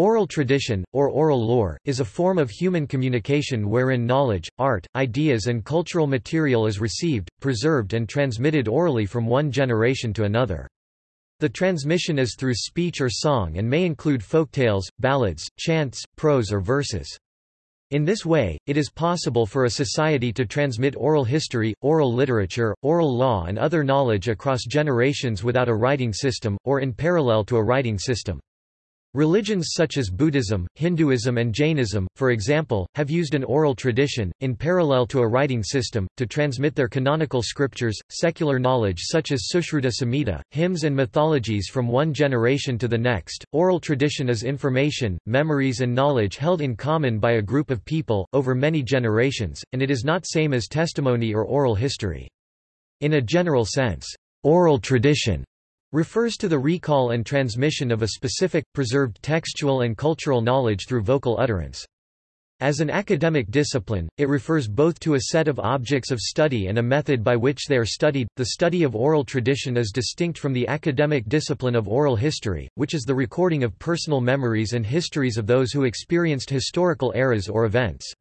Oral tradition, or oral lore, is a form of human communication wherein knowledge, art, ideas and cultural material is received, preserved and transmitted orally from one generation to another. The transmission is through speech or song and may include folktales, ballads, chants, prose or verses. In this way, it is possible for a society to transmit oral history, oral literature, oral law and other knowledge across generations without a writing system, or in parallel to a writing system. Religions such as Buddhism, Hinduism and Jainism, for example, have used an oral tradition, in parallel to a writing system, to transmit their canonical scriptures, secular knowledge such as Sushruta Samhita, hymns and mythologies from one generation to the next. Oral tradition is information, memories and knowledge held in common by a group of people, over many generations, and it is not same as testimony or oral history. In a general sense, oral tradition refers to the recall and transmission of a specific, preserved textual and cultural knowledge through vocal utterance. As an academic discipline, it refers both to a set of objects of study and a method by which they are studied. The study of oral tradition is distinct from the academic discipline of oral history, which is the recording of personal memories and histories of those who experienced historical eras or events.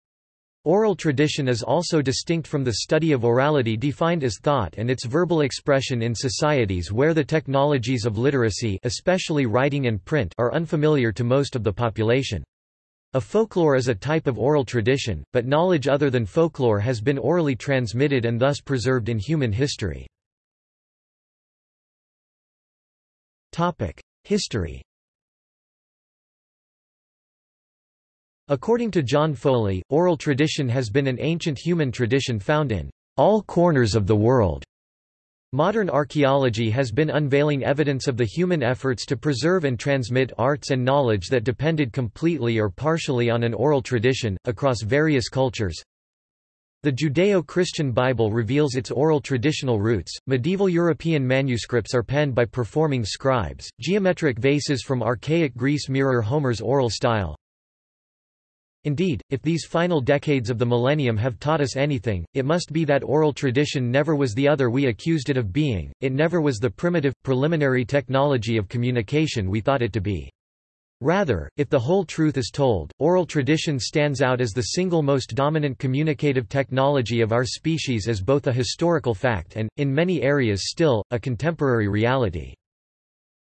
Oral tradition is also distinct from the study of orality defined as thought and its verbal expression in societies where the technologies of literacy especially writing and print are unfamiliar to most of the population. A folklore is a type of oral tradition, but knowledge other than folklore has been orally transmitted and thus preserved in human history. History According to John Foley, oral tradition has been an ancient human tradition found in all corners of the world. Modern archaeology has been unveiling evidence of the human efforts to preserve and transmit arts and knowledge that depended completely or partially on an oral tradition, across various cultures. The Judeo-Christian Bible reveals its oral traditional roots. Medieval European manuscripts are penned by performing scribes. Geometric vases from archaic Greece mirror Homer's oral style. Indeed, if these final decades of the millennium have taught us anything, it must be that oral tradition never was the other we accused it of being, it never was the primitive, preliminary technology of communication we thought it to be. Rather, if the whole truth is told, oral tradition stands out as the single most dominant communicative technology of our species as both a historical fact and, in many areas still, a contemporary reality.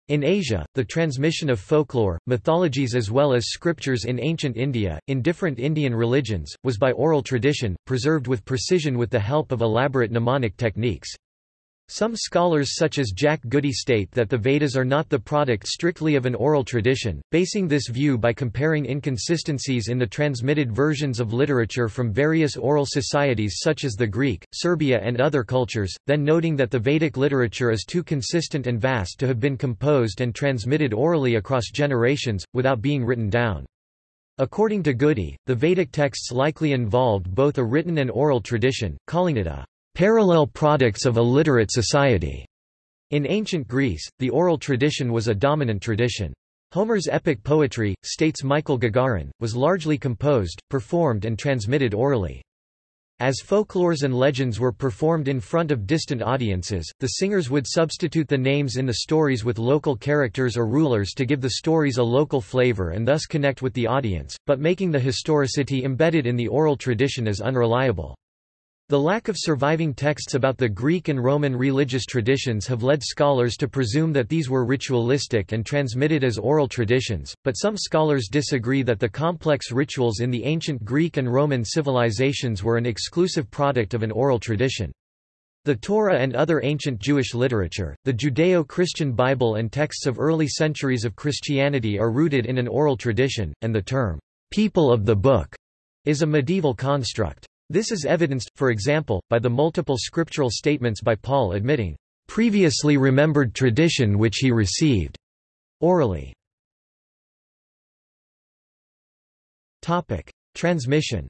In Asia, the transmission of folklore, mythologies as well as scriptures in ancient India, in different Indian religions, was by oral tradition, preserved with precision with the help of elaborate mnemonic techniques. Some scholars such as Jack Goody state that the Vedas are not the product strictly of an oral tradition, basing this view by comparing inconsistencies in the transmitted versions of literature from various oral societies such as the Greek, Serbia and other cultures, then noting that the Vedic literature is too consistent and vast to have been composed and transmitted orally across generations, without being written down. According to Goody, the Vedic texts likely involved both a written and oral tradition, calling it a parallel products of a literate society. In ancient Greece, the oral tradition was a dominant tradition. Homer's epic poetry, states Michael Gagarin, was largely composed, performed and transmitted orally. As folklores and legends were performed in front of distant audiences, the singers would substitute the names in the stories with local characters or rulers to give the stories a local flavor and thus connect with the audience, but making the historicity embedded in the oral tradition as unreliable. The lack of surviving texts about the Greek and Roman religious traditions have led scholars to presume that these were ritualistic and transmitted as oral traditions, but some scholars disagree that the complex rituals in the ancient Greek and Roman civilizations were an exclusive product of an oral tradition. The Torah and other ancient Jewish literature, the Judeo-Christian Bible and texts of early centuries of Christianity are rooted in an oral tradition, and the term, people of the book, is a medieval construct. This is evidenced, for example, by the multiple scriptural statements by Paul admitting, "...previously remembered tradition which he received." orally. Transmission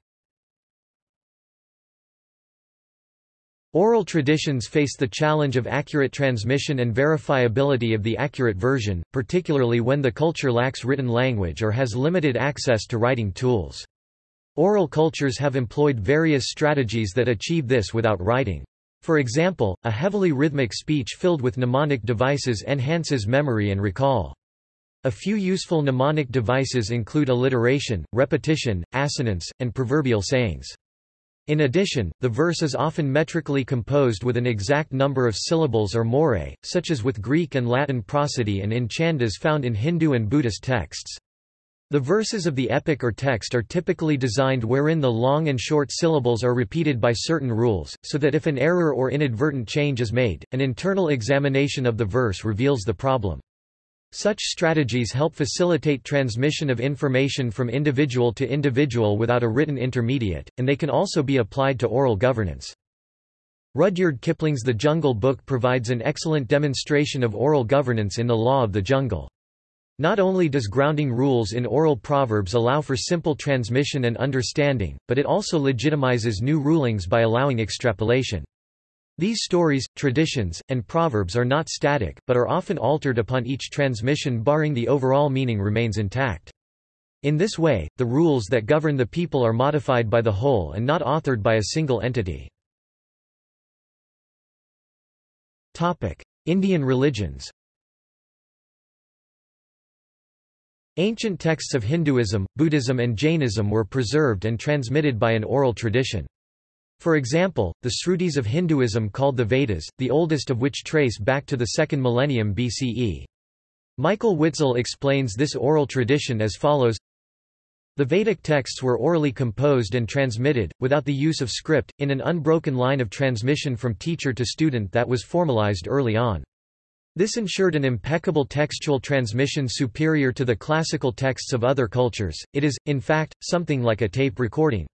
Oral traditions face the challenge of accurate transmission and verifiability of the accurate version, particularly when the culture lacks written language or has limited access to writing tools. Oral cultures have employed various strategies that achieve this without writing. For example, a heavily rhythmic speech filled with mnemonic devices enhances memory and recall. A few useful mnemonic devices include alliteration, repetition, assonance, and proverbial sayings. In addition, the verse is often metrically composed with an exact number of syllables or morae, such as with Greek and Latin prosody and in chandas found in Hindu and Buddhist texts. The verses of the epic or text are typically designed wherein the long and short syllables are repeated by certain rules, so that if an error or inadvertent change is made, an internal examination of the verse reveals the problem. Such strategies help facilitate transmission of information from individual to individual without a written intermediate, and they can also be applied to oral governance. Rudyard Kipling's The Jungle Book provides an excellent demonstration of oral governance in the law of the jungle. Not only does grounding rules in oral proverbs allow for simple transmission and understanding, but it also legitimizes new rulings by allowing extrapolation. These stories, traditions, and proverbs are not static, but are often altered upon each transmission barring the overall meaning remains intact. In this way, the rules that govern the people are modified by the whole and not authored by a single entity. Indian religions Ancient texts of Hinduism, Buddhism and Jainism were preserved and transmitted by an oral tradition. For example, the Srutis of Hinduism called the Vedas, the oldest of which trace back to the second millennium BCE. Michael Witzel explains this oral tradition as follows The Vedic texts were orally composed and transmitted, without the use of script, in an unbroken line of transmission from teacher to student that was formalized early on. This ensured an impeccable textual transmission superior to the classical texts of other cultures, it is, in fact, something like a tape recording.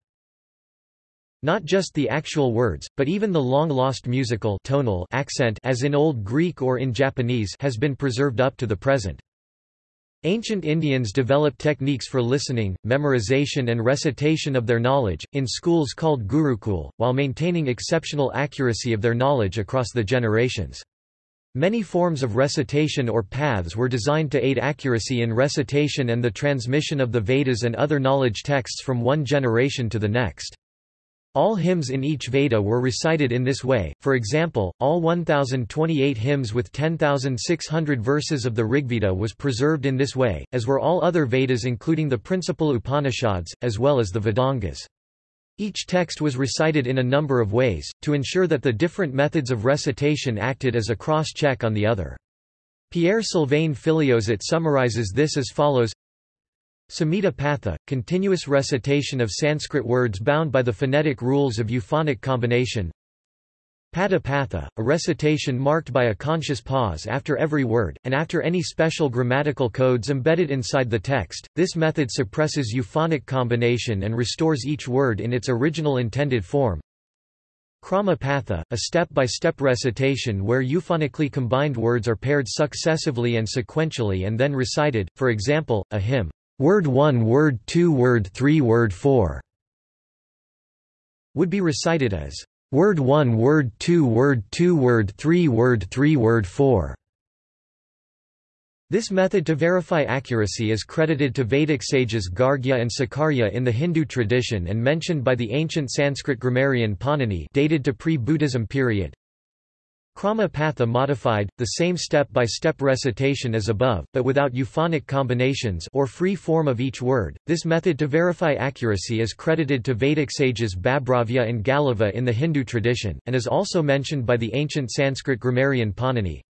Not just the actual words, but even the long-lost musical tonal accent as in Old Greek or in Japanese has been preserved up to the present. Ancient Indians developed techniques for listening, memorization and recitation of their knowledge, in schools called gurukul, while maintaining exceptional accuracy of their knowledge across the generations. Many forms of recitation or paths were designed to aid accuracy in recitation and the transmission of the Vedas and other knowledge texts from one generation to the next. All hymns in each Veda were recited in this way, for example, all 1028 hymns with 10,600 verses of the Rigveda was preserved in this way, as were all other Vedas including the principal Upanishads, as well as the Vedangas. Each text was recited in a number of ways, to ensure that the different methods of recitation acted as a cross-check on the other. Pierre Sylvain Filliozat summarizes this as follows Samhita Patha, continuous recitation of Sanskrit words bound by the phonetic rules of euphonic combination. Pada Patha, a recitation marked by a conscious pause after every word, and after any special grammatical codes embedded inside the text. This method suppresses euphonic combination and restores each word in its original intended form. Krama Patha, a step-by-step -step recitation where euphonically combined words are paired successively and sequentially and then recited, for example, a hymn. Word 1 Word 2 Word 3 Word 4 would be recited as Word 1 Word 2 Word 2 Word 3 Word 3 Word 4 this method to verify accuracy is credited to Vedic sages Gargya and Sakalya in the Hindu tradition and mentioned by the ancient Sanskrit grammarian Panini dated to pre-Buddhism period. Krama Patha modified, the same step-by-step -step recitation as above, but without euphonic combinations or free form of each word. This method to verify accuracy is credited to Vedic sages Babhravya and Galava in the Hindu tradition, and is also mentioned by the ancient Sanskrit grammarian Panini.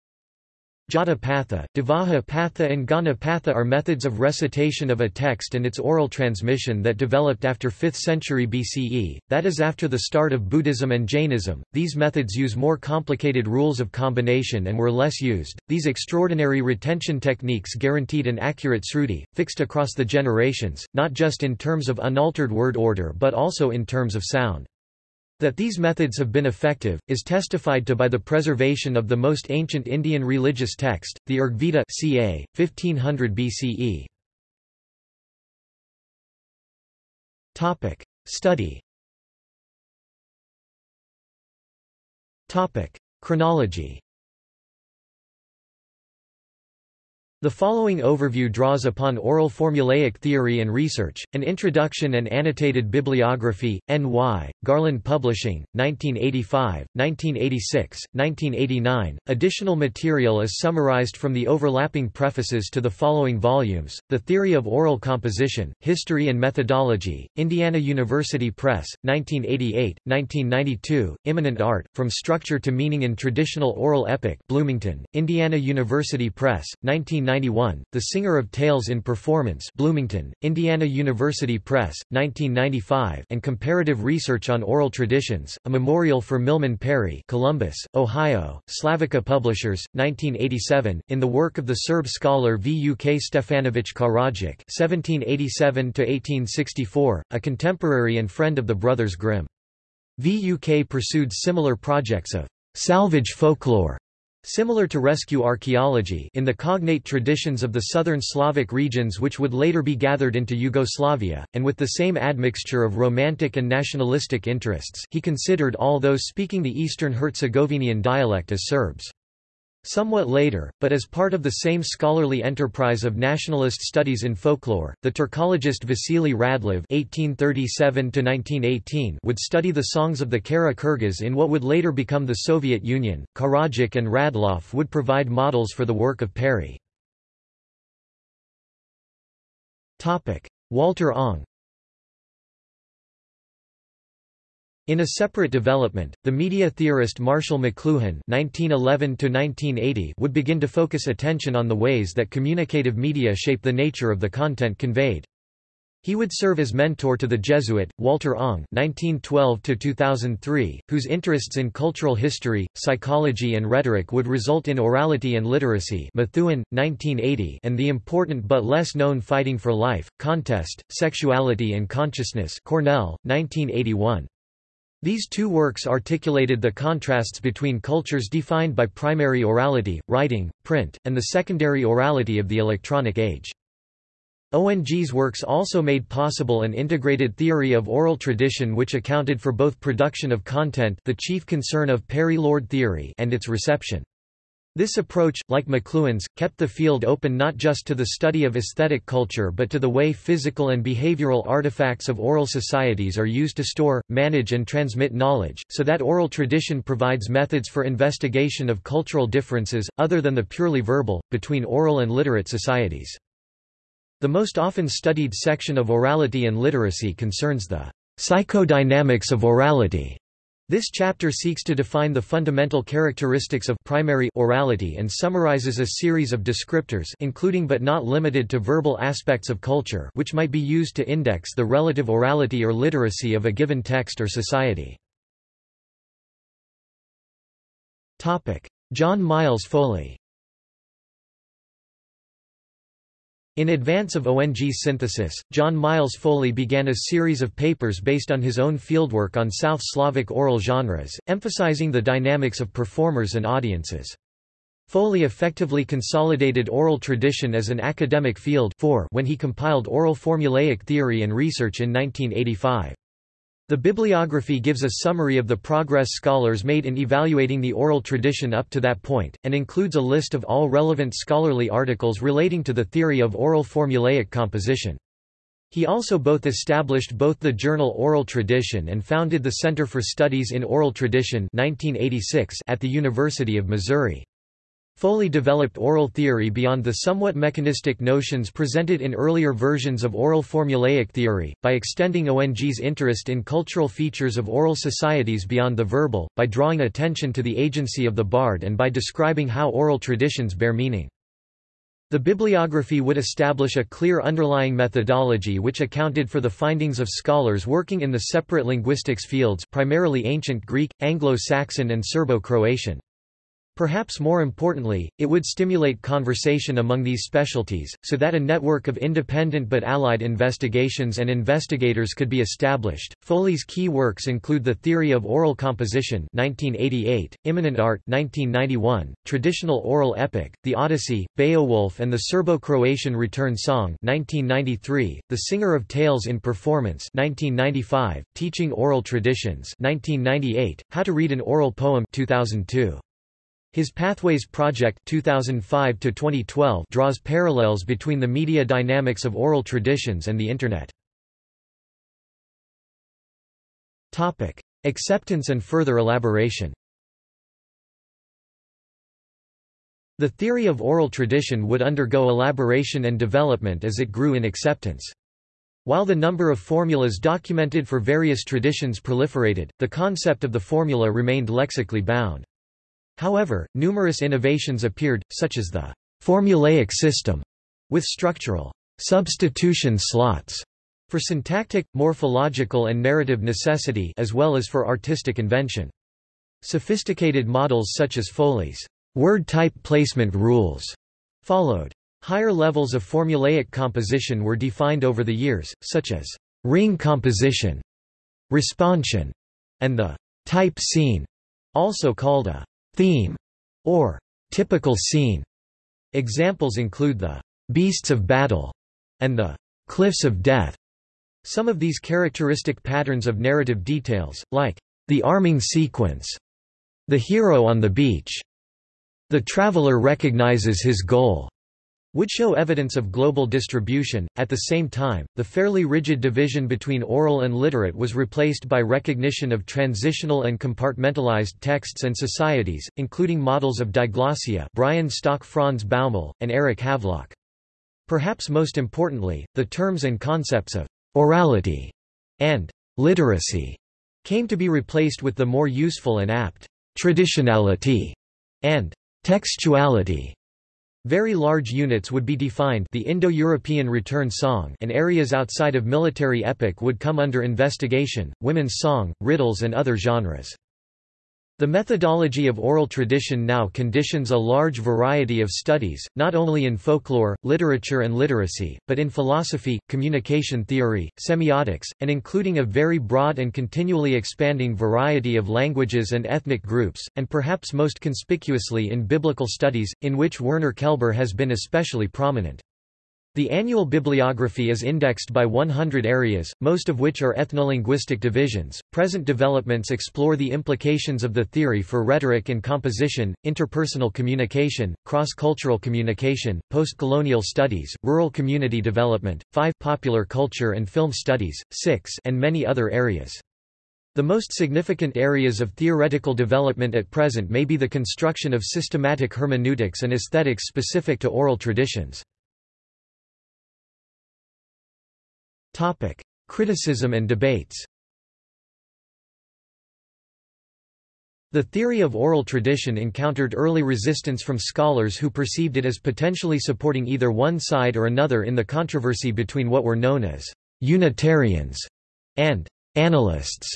Jata Patha, Dhvaja Patha and Ghana Patha are methods of recitation of a text and its oral transmission that developed after 5th century BCE, that is after the start of Buddhism and Jainism. These methods use more complicated rules of combination and were less used. These extraordinary retention techniques guaranteed an accurate sruti, fixed across the generations, not just in terms of unaltered word order but also in terms of sound. That these methods have been effective, is testified to by the preservation of the most ancient Indian religious text, the Rigveda ca. 1500 BCE. Study Chronology The following overview draws upon oral formulaic theory and research, an introduction and annotated bibliography, N.Y., Garland Publishing, 1985, 1986, 1989. Additional material is summarized from the overlapping prefaces to the following volumes The Theory of Oral Composition, History and Methodology, Indiana University Press, 1988, 1992, Immanent Art, From Structure to Meaning in Traditional Oral Epic, Bloomington, Indiana University Press, 19 1991, The Singer of Tales in Performance Bloomington, Indiana University Press, 1995 and Comparative Research on Oral Traditions, a memorial for Milman Parry Columbus, Ohio, Slavica Publishers, 1987, in the work of the Serb scholar Vuk Stefanović Karadžić (1787–1864), a contemporary and friend of the brothers Grimm. Vuk pursued similar projects of salvage folklore Similar to rescue archaeology in the cognate traditions of the southern Slavic regions which would later be gathered into Yugoslavia, and with the same admixture of romantic and nationalistic interests he considered all those speaking the Eastern Herzegovinian dialect as Serbs. Somewhat later, but as part of the same scholarly enterprise of nationalist studies in folklore, the Turkologist Vasily Radlov (1837–1918) would study the songs of the Kara Kyrgyz in what would later become the Soviet Union. Karadžić and Radloff would provide models for the work of Parry. Topic: Walter Ong. In a separate development, the media theorist Marshall McLuhan (1911–1980) would begin to focus attention on the ways that communicative media shape the nature of the content conveyed. He would serve as mentor to the Jesuit, Walter Ong (1912–2003), whose interests in cultural history, psychology and rhetoric would result in orality and literacy Methuen, 1980, and the important but less known Fighting for Life, Contest, Sexuality and Consciousness Cornell, 1981. These two works articulated the contrasts between cultures defined by primary orality, writing, print, and the secondary orality of the electronic age. ONG's works also made possible an integrated theory of oral tradition which accounted for both production of content the chief concern of Parry-Lord theory and its reception. This approach, like McLuhan's, kept the field open not just to the study of aesthetic culture but to the way physical and behavioral artifacts of oral societies are used to store, manage and transmit knowledge, so that oral tradition provides methods for investigation of cultural differences, other than the purely verbal, between oral and literate societies. The most often studied section of orality and literacy concerns the psychodynamics of orality this chapter seeks to define the fundamental characteristics of primary orality and summarizes a series of descriptors including but not limited to verbal aspects of culture which might be used to index the relative orality or literacy of a given text or society. John Miles Foley In advance of ONG's synthesis, John Miles Foley began a series of papers based on his own fieldwork on South Slavic oral genres, emphasizing the dynamics of performers and audiences. Foley effectively consolidated oral tradition as an academic field when he compiled Oral Formulaic Theory and Research in 1985. The bibliography gives a summary of the progress scholars made in evaluating the oral tradition up to that point, and includes a list of all relevant scholarly articles relating to the theory of oral formulaic composition. He also both established both the journal Oral Tradition and founded the Center for Studies in Oral Tradition 1986 at the University of Missouri. Foley developed oral theory beyond the somewhat mechanistic notions presented in earlier versions of oral formulaic theory, by extending ONG's interest in cultural features of oral societies beyond the verbal, by drawing attention to the agency of the bard and by describing how oral traditions bear meaning. The bibliography would establish a clear underlying methodology which accounted for the findings of scholars working in the separate linguistics fields primarily Ancient Greek, Anglo-Saxon and Serbo-Croatian. Perhaps more importantly, it would stimulate conversation among these specialties, so that a network of independent but allied investigations and investigators could be established. Foley's key works include The Theory of Oral Composition (1988), Immanent Art (1991), Traditional Oral Epic, The Odyssey, Beowulf and the Serbo-Croatian Return Song (1993), The Singer of Tales in Performance (1995), Teaching Oral Traditions (1998), How to Read an Oral Poem (2002). His Pathways Project 2005 2012) draws parallels between the media dynamics of oral traditions and the Internet. Topic: acceptance and further elaboration The theory of oral tradition would undergo elaboration and development as it grew in acceptance. While the number of formulas documented for various traditions proliferated, the concept of the formula remained lexically bound. However, numerous innovations appeared, such as the formulaic system, with structural substitution slots for syntactic, morphological and narrative necessity as well as for artistic invention. Sophisticated models such as Foley's word type placement rules followed. Higher levels of formulaic composition were defined over the years, such as ring composition, responsion, and the type scene, also called a theme, or typical scene. Examples include the beasts of battle and the cliffs of death. Some of these characteristic patterns of narrative details, like the arming sequence, the hero on the beach, the traveler recognizes his goal, would show evidence of global distribution. At the same time, the fairly rigid division between oral and literate was replaced by recognition of transitional and compartmentalized texts and societies, including models of diglossia Brian Stock Franz Bäuml, and Eric Havelock. Perhaps most importantly, the terms and concepts of orality and literacy came to be replaced with the more useful and apt traditionality and textuality. Very large units would be defined the Indo-European return song and areas outside of military epic would come under investigation, women's song, riddles and other genres. The methodology of oral tradition now conditions a large variety of studies, not only in folklore, literature and literacy, but in philosophy, communication theory, semiotics, and including a very broad and continually expanding variety of languages and ethnic groups, and perhaps most conspicuously in biblical studies, in which Werner Kelber has been especially prominent. The annual bibliography is indexed by 100 areas, most of which are ethnolinguistic divisions. Present developments explore the implications of the theory for rhetoric and composition, interpersonal communication, cross-cultural communication, post-colonial studies, rural community development, 5 popular culture and film studies, 6 and many other areas. The most significant areas of theoretical development at present may be the construction of systematic hermeneutics and aesthetics specific to oral traditions. Topic: Criticism and debates. The theory of oral tradition encountered early resistance from scholars who perceived it as potentially supporting either one side or another in the controversy between what were known as Unitarians and analysts,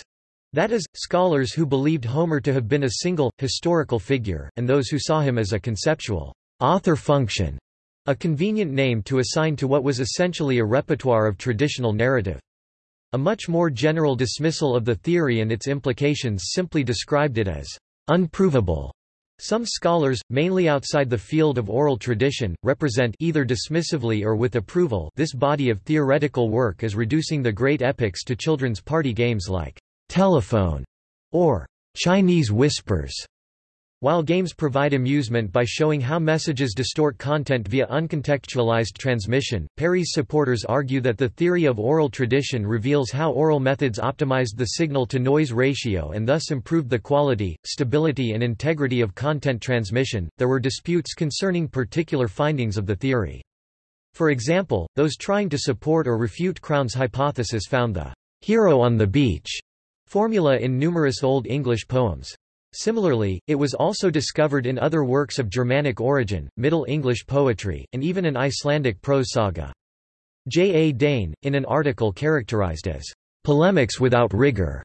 That is, scholars who believed Homer to have been a single, historical figure, and those who saw him as a conceptual author function a convenient name to assign to what was essentially a repertoire of traditional narrative. A much more general dismissal of the theory and its implications simply described it as unprovable. Some scholars, mainly outside the field of oral tradition, represent either dismissively or with approval this body of theoretical work as reducing the great epics to children's party games like telephone or Chinese whispers. While games provide amusement by showing how messages distort content via uncontextualized transmission, Parry's supporters argue that the theory of oral tradition reveals how oral methods optimized the signal-to-noise ratio and thus improved the quality, stability and integrity of content transmission. There were disputes concerning particular findings of the theory. For example, those trying to support or refute Crowne's hypothesis found the hero on the beach formula in numerous Old English poems. Similarly, it was also discovered in other works of Germanic origin, Middle English poetry, and even an Icelandic prose saga. J. A. Dane, in an article characterized as polemics without rigor,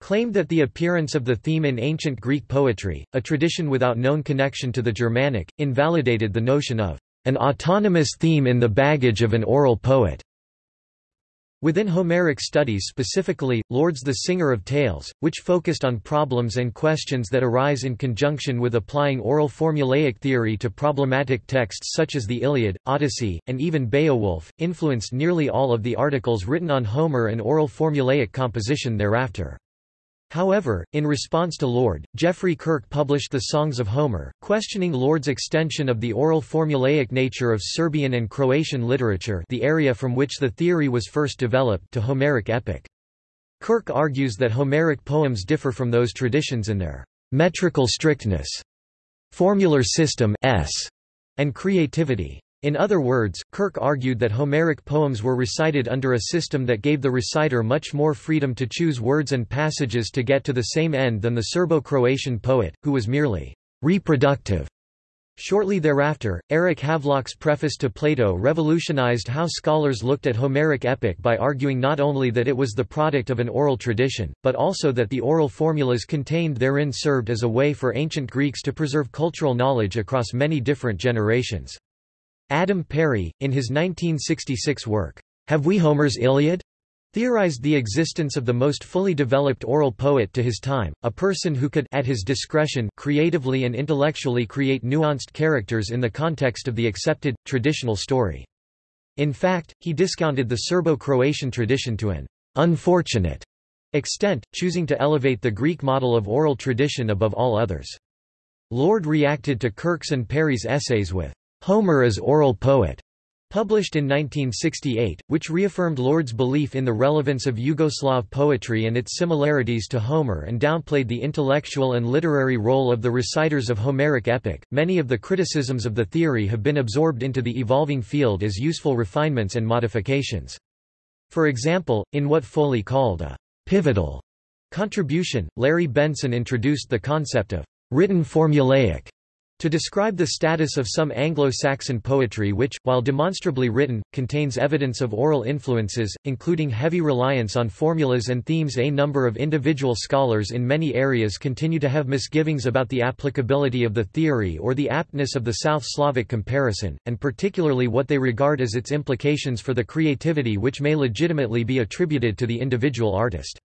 claimed that the appearance of the theme in ancient Greek poetry, a tradition without known connection to the Germanic, invalidated the notion of an autonomous theme in the baggage of an oral poet. Within Homeric studies specifically, Lord's the Singer of Tales, which focused on problems and questions that arise in conjunction with applying oral formulaic theory to problematic texts such as the Iliad, Odyssey, and even Beowulf, influenced nearly all of the articles written on Homer and oral formulaic composition thereafter. However, in response to Lord, Geoffrey Kirk published The Songs of Homer, questioning Lord's extension of the oral formulaic nature of Serbian and Croatian literature the area from which the theory was first developed to Homeric epic. Kirk argues that Homeric poems differ from those traditions in their metrical strictness, formular system s, and creativity. In other words, Kirk argued that Homeric poems were recited under a system that gave the reciter much more freedom to choose words and passages to get to the same end than the Serbo-Croatian poet, who was merely reproductive. Shortly thereafter, Eric Havelock's preface to Plato revolutionized how scholars looked at Homeric epic by arguing not only that it was the product of an oral tradition, but also that the oral formulas contained therein served as a way for ancient Greeks to preserve cultural knowledge across many different generations. Adam Parry, in his 1966 work, Have We Homer's Iliad? theorized the existence of the most fully developed oral poet to his time, a person who could at his discretion creatively and intellectually create nuanced characters in the context of the accepted, traditional story. In fact, he discounted the Serbo-Croatian tradition to an unfortunate extent, choosing to elevate the Greek model of oral tradition above all others. Lord reacted to Kirk's and Parry's essays with Homer as Oral Poet, published in 1968, which reaffirmed Lord's belief in the relevance of Yugoslav poetry and its similarities to Homer and downplayed the intellectual and literary role of the reciters of Homeric epic. Many of the criticisms of the theory have been absorbed into the evolving field as useful refinements and modifications. For example, in what Foley called a pivotal contribution, Larry Benson introduced the concept of written formulaic to describe the status of some Anglo-Saxon poetry which, while demonstrably written, contains evidence of oral influences, including heavy reliance on formulas and themes a number of individual scholars in many areas continue to have misgivings about the applicability of the theory or the aptness of the South Slavic comparison, and particularly what they regard as its implications for the creativity which may legitimately be attributed to the individual artist.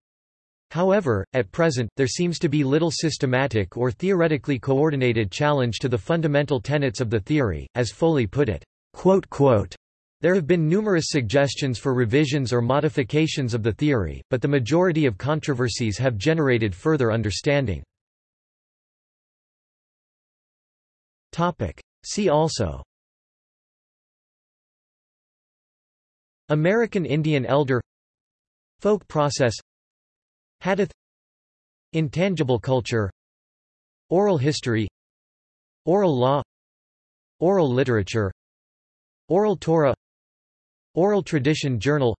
However, at present, there seems to be little systematic or theoretically coordinated challenge to the fundamental tenets of the theory, as Foley put it. There have been numerous suggestions for revisions or modifications of the theory, but the majority of controversies have generated further understanding. See also American Indian Elder Folk process Hadith Intangible culture Oral history Oral law Oral literature Oral Torah Oral tradition journal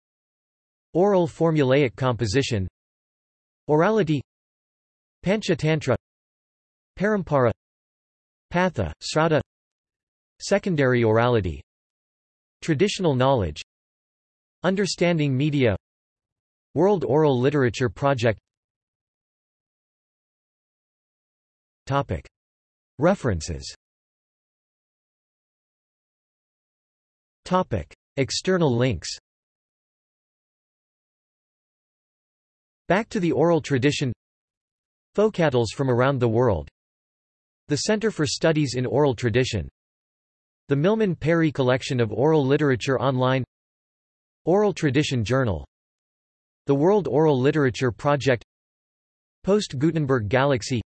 Oral formulaic composition Orality Panchatantra Parampara Patha, Srauta Secondary orality Traditional knowledge Understanding media World Oral Literature Project. References. External links. Back to the oral tradition. Folkatales from around the world. The Center for Studies in Oral Tradition. The Milman Parry Collection of Oral Literature Online. Oral Tradition Journal the World Oral Literature Project Post-Gutenberg Galaxy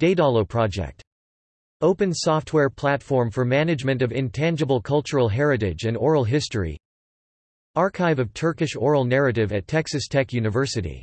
Daedalo Project. Open software platform for management of intangible cultural heritage and oral history Archive of Turkish Oral Narrative at Texas Tech University